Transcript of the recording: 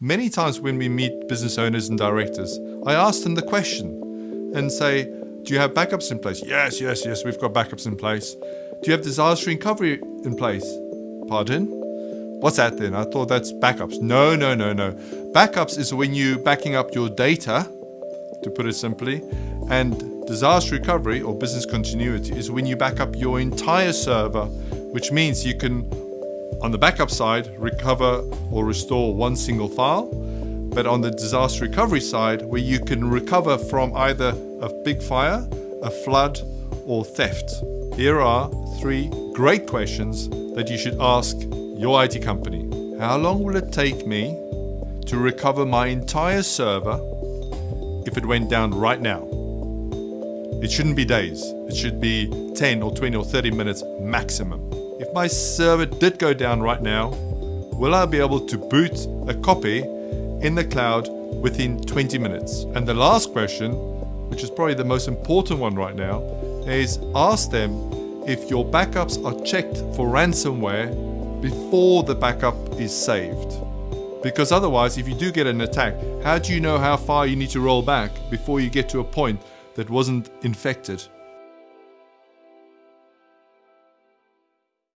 Many times when we meet business owners and directors, I ask them the question and say, Do you have backups in place? Yes, yes, yes, we've got backups in place. Do you have disaster recovery in place? Pardon? What's that then? I thought that's backups. No, no, no, no. Backups is when you're backing up your data, to put it simply, and disaster recovery or business continuity is when you back up your entire server, which means you can on the backup side, recover or restore one single file, but on the disaster recovery side, where you can recover from either a big fire, a flood, or theft. Here are three great questions that you should ask your IT company. How long will it take me to recover my entire server if it went down right now? It shouldn't be days. It should be 10 or 20 or 30 minutes maximum. If my server did go down right now, will I be able to boot a copy in the cloud within 20 minutes? And the last question, which is probably the most important one right now, is ask them if your backups are checked for ransomware before the backup is saved. Because otherwise, if you do get an attack, how do you know how far you need to roll back before you get to a point that wasn't infected?